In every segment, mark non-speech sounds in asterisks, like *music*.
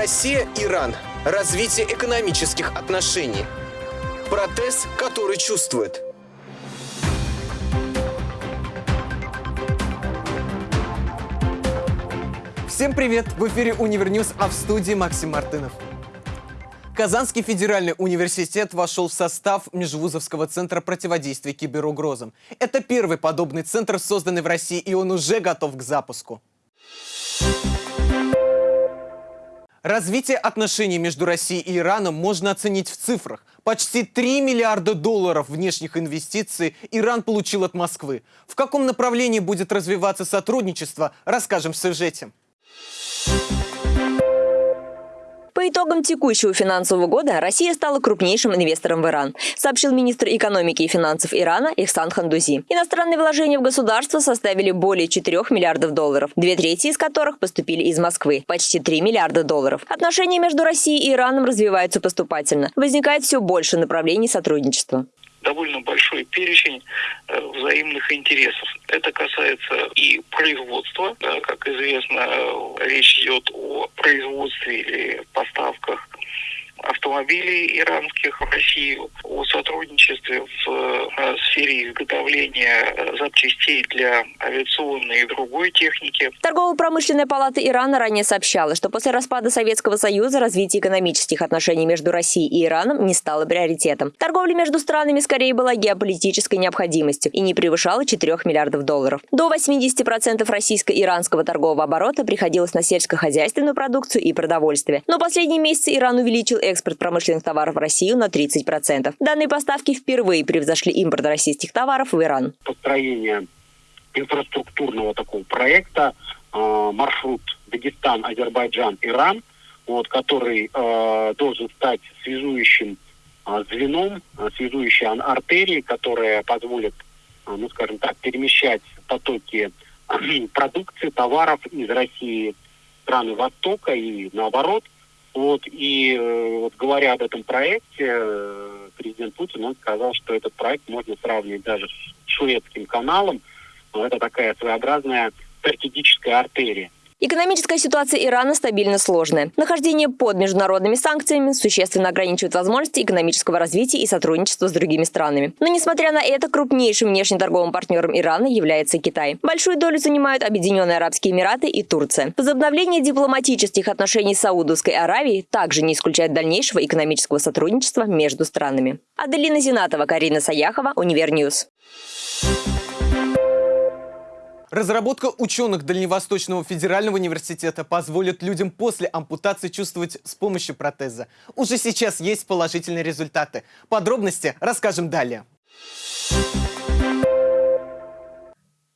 Россия-Иран. Развитие экономических отношений. Протез, который чувствует. Всем привет! В эфире UniverNews, а в студии Максим Мартынов. Казанский федеральный университет вошел в состав Межвузовского центра противодействия киберугрозам. Это первый подобный центр, созданный в России, и он уже готов к запуску. Развитие отношений между Россией и Ираном можно оценить в цифрах. Почти 3 миллиарда долларов внешних инвестиций Иран получил от Москвы. В каком направлении будет развиваться сотрудничество, расскажем в сюжете. По итогам текущего финансового года Россия стала крупнейшим инвестором в Иран, сообщил министр экономики и финансов Ирана Ихсан Хандузи. Иностранные вложения в государство составили более 4 миллиардов долларов, две трети из которых поступили из Москвы, почти 3 миллиарда долларов. Отношения между Россией и Ираном развиваются поступательно. Возникает все больше направлений сотрудничества довольно большой перечень э, взаимных интересов. Это касается и производства. Как известно, речь идет о производстве или поставках автомобилей иранских в Россию, о сотрудничестве в э, сфере изготовления э, запчастей для авиационной и другой техники. Торгово-промышленная палата Ирана ранее сообщала, что после распада Советского Союза развитие экономических отношений между Россией и Ираном не стало приоритетом. Торговля между странами скорее была геополитической необходимостью и не превышала 4 миллиардов долларов. До 80% российско-иранского торгового оборота приходилось на сельскохозяйственную продукцию и продовольствие. Но последние месяцы Иран увеличил экспорт промышленных товаров в Россию на 30%. Данные поставки впервые превзошли импорт российских товаров в Иран. Построение инфраструктурного такого проекта э, маршрут Дагестан, Азербайджан, Иран, вот, который э, должен стать связующим э, звеном, связующей артерией, которая позволит, э, ну скажем так, перемещать потоки *clears throat* продукции, товаров из России страны Востока и наоборот – вот, и э, вот говоря об этом проекте, э, президент Путин, он сказал, что этот проект можно сравнить даже с Суэцким каналом. Это такая своеобразная стратегическая артерия. Экономическая ситуация Ирана стабильно сложная. Нахождение под международными санкциями существенно ограничивает возможности экономического развития и сотрудничества с другими странами. Но несмотря на это, крупнейшим внешнеторговым партнером Ирана является Китай. Большую долю занимают Объединенные Арабские Эмираты и Турция. Возобновление дипломатических отношений с Саудовской Аравией также не исключает дальнейшего экономического сотрудничества между странами. Аделина Зинатова, Карина Саяхова, UniverNews. Разработка ученых Дальневосточного федерального университета позволит людям после ампутации чувствовать с помощью протеза. Уже сейчас есть положительные результаты. Подробности расскажем далее.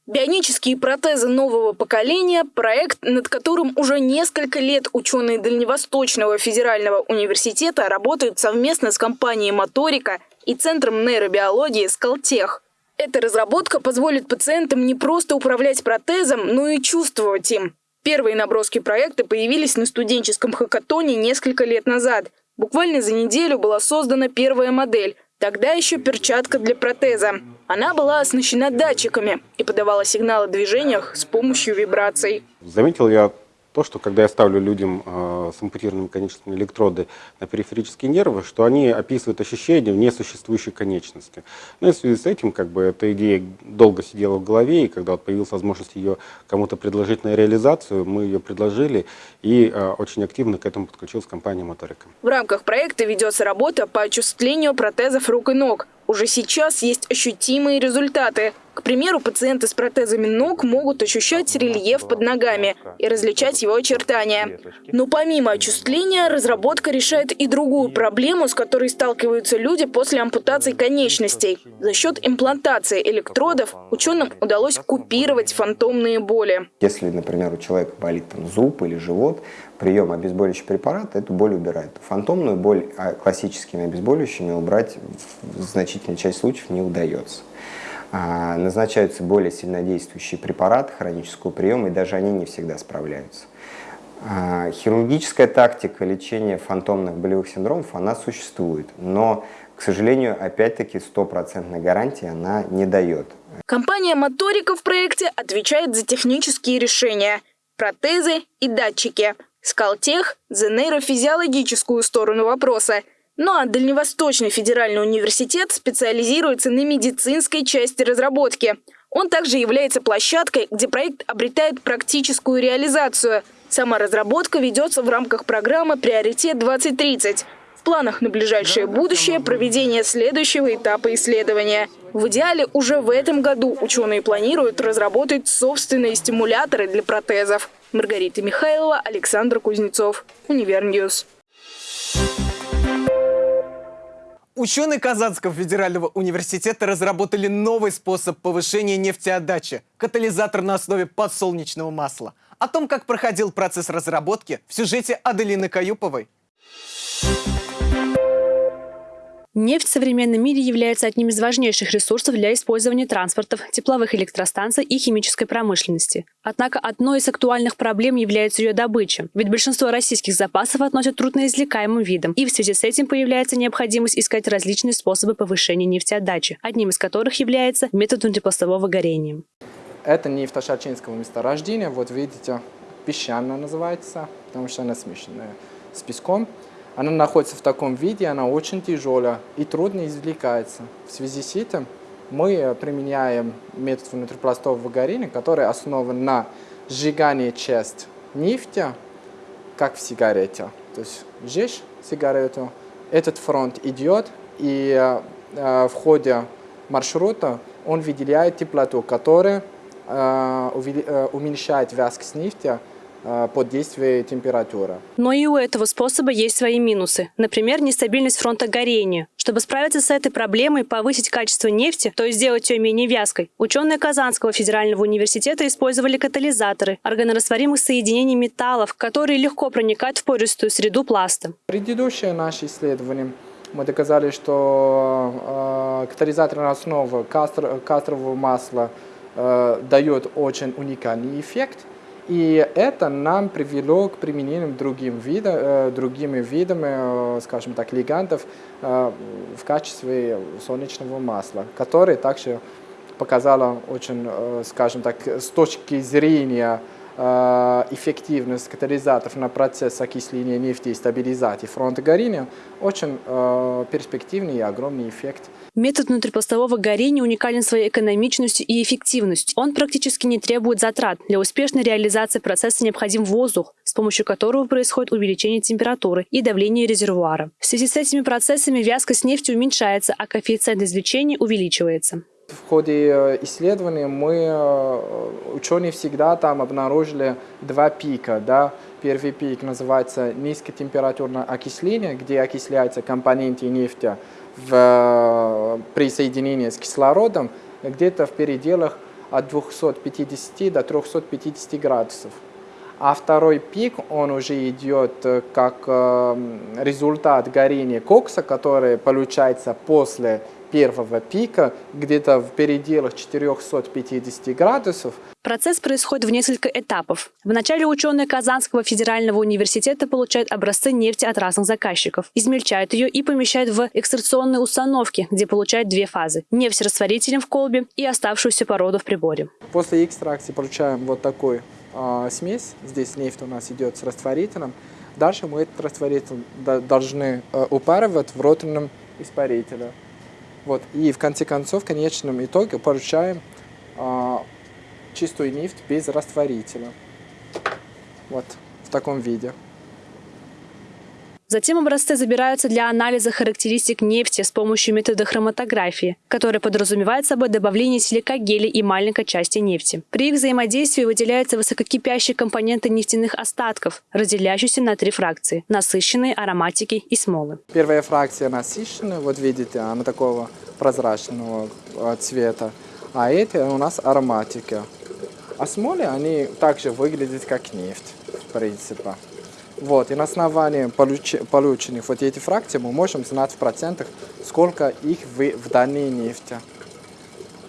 Бионические протезы нового поколения – проект, над которым уже несколько лет ученые Дальневосточного федерального университета работают совместно с компанией «Моторика» и Центром нейробиологии «Скалтех». Эта разработка позволит пациентам не просто управлять протезом, но и чувствовать им. Первые наброски проекта появились на студенческом хакатоне несколько лет назад. Буквально за неделю была создана первая модель, тогда еще перчатка для протеза. Она была оснащена датчиками и подавала сигналы о движениях с помощью вибраций. Заметил я то, что когда я ставлю людям э, с ампутированными конечностями электроды на периферические нервы, что они описывают ощущения в несуществующей конечности. Ну и в связи с этим, как бы, эта идея долго сидела в голове, и когда вот появилась возможность ее кому-то предложить на реализацию, мы ее предложили, и э, очень активно к этому подключилась компания «Моторика». В рамках проекта ведется работа по очувствлению протезов рук и ног. Уже сейчас есть ощутимые результаты. К примеру, пациенты с протезами ног могут ощущать рельеф под ногами и различать его очертания. Но помимо очувствления, разработка решает и другую проблему, с которой сталкиваются люди после ампутации конечностей. За счет имплантации электродов ученым удалось купировать фантомные боли. Если, например, у человека болит там, зуб или живот, прием обезболивающего препарата эту боль убирает. Фантомную боль а классическими обезболивающими убрать в значительной части случаев не удается. А, назначаются более сильнодействующие препараты хронического приема, и даже они не всегда справляются. А, хирургическая тактика лечения фантомных болевых синдромов, она существует, но, к сожалению, опять-таки стопроцентной гарантии она не дает. Компания «Моторика» в проекте отвечает за технические решения – протезы и датчики. Сколтех – за нейрофизиологическую сторону вопроса. Ну а Дальневосточный федеральный университет специализируется на медицинской части разработки. Он также является площадкой, где проект обретает практическую реализацию. Сама разработка ведется в рамках программы «Приоритет-2030». В планах на ближайшее будущее проведение следующего этапа исследования. В идеале уже в этом году ученые планируют разработать собственные стимуляторы для протезов. Маргарита Михайлова, Александр Кузнецов, UniverNews. Ученые Казанского федерального университета разработали новый способ повышения нефтеотдачи – катализатор на основе подсолнечного масла. О том, как проходил процесс разработки, в сюжете Аделины Каюповой. Нефть в современном мире является одним из важнейших ресурсов для использования транспортов, тепловых электростанций и химической промышленности. Однако одной из актуальных проблем является ее добыча, ведь большинство российских запасов относят трудноизвлекаемым видом, и в связи с этим появляется необходимость искать различные способы повышения нефтеотдачи, одним из которых является метод внутрипластового горения. Это нефть Ашачинского месторождения, вот видите, песчаная называется, потому что она смешанная с песком. Она находится в таком виде, она очень тяжелая и трудно извлекается. В связи с этим мы применяем метод внутрипластового горения, который основан на сжигании часть нефти, как в сигарете. То есть жжешь сигарету, этот фронт идет, и э, в ходе маршрута он выделяет теплоту, которая э, э, уменьшает вязкость нефти, под действием температуры. Но и у этого способа есть свои минусы. Например, нестабильность фронта горения. Чтобы справиться с этой проблемой, повысить качество нефти, то есть сделать ее менее вязкой, ученые Казанского федерального университета использовали катализаторы органорастворимых соединений металлов, которые легко проникают в пористую среду пласта. Предыдущее наше исследование мы доказали, что э, катализаторная основа кастр, кастрового масла э, дает очень уникальный эффект – и это нам привело к применению другим вида, э, другими видами, э, скажем так, лигантов э, в качестве солнечного масла, который также показало очень, скажем так, с точки зрения эффективность катализаторов на процесс окисления нефти и стабилизации фронта горения очень э, перспективный и огромный эффект. Метод внутрипластового горения уникален своей экономичностью и эффективностью. Он практически не требует затрат. Для успешной реализации процесса необходим воздух, с помощью которого происходит увеличение температуры и давления резервуара. В связи с этими процессами вязкость нефти уменьшается, а коэффициент извлечения увеличивается. В ходе э, исследования мы, э, ученые всегда там обнаружили два пика. Да? Первый пик называется низкотемпературное окисление, где окисляются компоненты нефти в, э, при соединении с кислородом где-то в пределах от 250 до 350 градусов. А второй пик, он уже идет как результат горения кокса, который получается после первого пика, где-то в пределах 450 градусов. Процесс происходит в несколько этапов. Вначале ученые Казанского федерального университета получают образцы нефти от разных заказчиков, измельчают ее и помещают в экстракционные установки, где получают две фазы – нефть с растворителем в колбе и оставшуюся породу в приборе. После экстракции получаем вот такой э, смесь. Здесь нефть у нас идет с растворителем. Дальше мы этот растворитель должны э, упаривать в роторном испарителе. Вот. И в конце концов, в конечном итоге получаем а, чистую нефть без растворителя. Вот в таком виде. Затем образцы забираются для анализа характеристик нефти с помощью метода хроматографии, который подразумевает собой добавление силикогеля и маленькой части нефти. При их взаимодействии выделяются высококипящие компоненты нефтяных остатков, разделяющиеся на три фракции – насыщенные, ароматики и смолы. Первая фракция насыщенная, вот видите, она такого прозрачного э, цвета, а эти у нас ароматики. А смолы, они также выглядят как нефть, в принципе. Вот, и на основании получ полученных вот этих фракций мы можем знать в процентах, сколько их в, в нефти.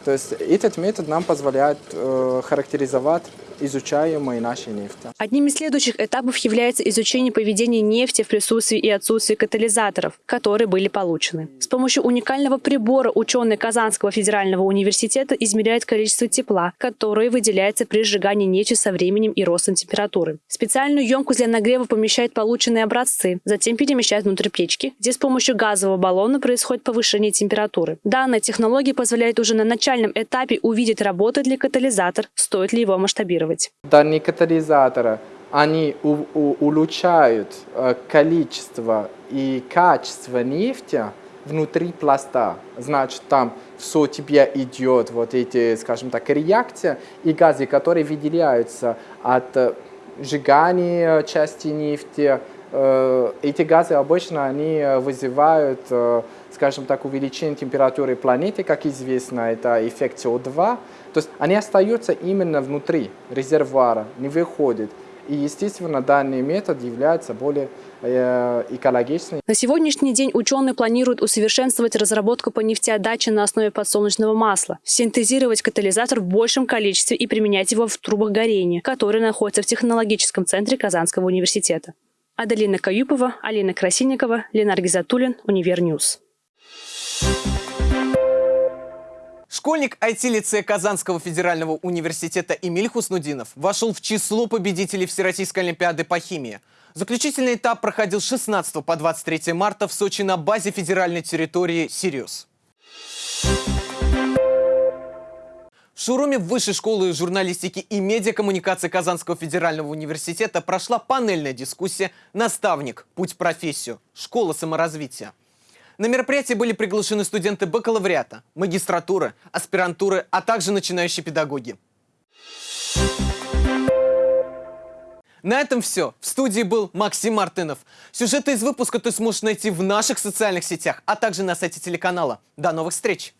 То есть этот метод нам позволяет э, характеризовать изучаемой нашей нефти. Одним из следующих этапов является изучение поведения нефти в присутствии и отсутствии катализаторов, которые были получены. С помощью уникального прибора ученые Казанского федерального университета измеряют количество тепла, которое выделяется при сжигании нефти со временем и ростом температуры. Специальную емкость для нагрева помещают полученные образцы, затем перемещают внутрь печки, где с помощью газового баллона происходит повышение температуры. Данная технология позволяет уже на начальном этапе увидеть, работает ли катализатор, стоит ли его масштабировать. Данные катализаторы, они у, у, улучшают количество и качество нефти внутри пласта. Значит, там все тебе идет, вот эти, скажем так, реакции и газы, которые выделяются от сжигания части нефти. Э, эти газы обычно они вызывают, э, скажем так, увеличение температуры планеты, как известно, это эффект СО2. То есть они остаются именно внутри резервуара, не выходят. И, естественно, данный метод является более э, экологичным. На сегодняшний день ученые планируют усовершенствовать разработку по нефтеотдаче на основе подсолнечного масла, синтезировать катализатор в большем количестве и применять его в трубах горения, которые находятся в технологическом центре Казанского университета. Аделина Каюпова, Алина Красильникова, Ленар Гизатуллин, UniverNews. Школьник IT-лицея Казанского федерального университета Эмиль Хуснудинов вошел в число победителей Всероссийской олимпиады по химии. Заключительный этап проходил с 16 по 23 марта в Сочи на базе федеральной территории «Сириус». В шоуруме Высшей школы журналистики и медиакоммуникации Казанского федерального университета прошла панельная дискуссия «Наставник. Путь в профессию. Школа саморазвития». На мероприятии были приглашены студенты бакалавриата, магистратуры, аспирантуры, а также начинающие педагоги. На этом все. В студии был Максим Мартынов. Сюжеты из выпуска ты сможешь найти в наших социальных сетях, а также на сайте телеканала. До новых встреч!